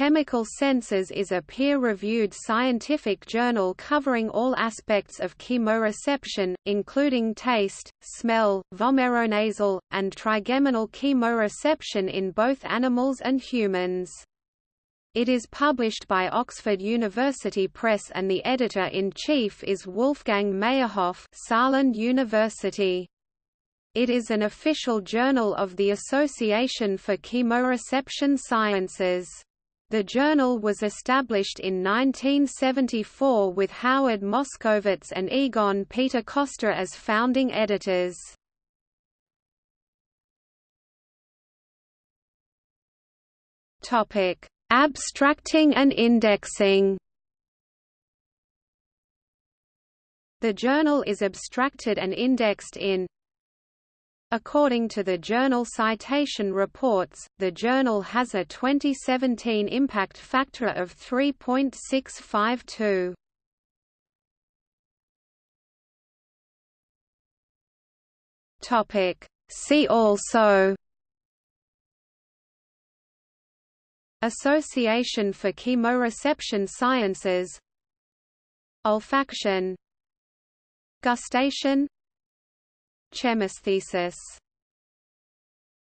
Chemical Senses is a peer-reviewed scientific journal covering all aspects of chemoreception, including taste, smell, vomeronasal, and trigeminal chemoreception in both animals and humans. It is published by Oxford University Press and the editor-in-chief is Wolfgang Meyerhof Saarland University. It is an official journal of the Association for Chemoreception Sciences. The journal was established in 1974 with Howard Moskowitz and Egon Peter Koster as founding editors. Topic: Abstracting and indexing. The journal is abstracted and indexed in According to the Journal Citation Reports, the journal has a 2017 impact factor of 3.652. Topic See also Association for Chemoreception Sciences Olfaction Gustation Chemesthesis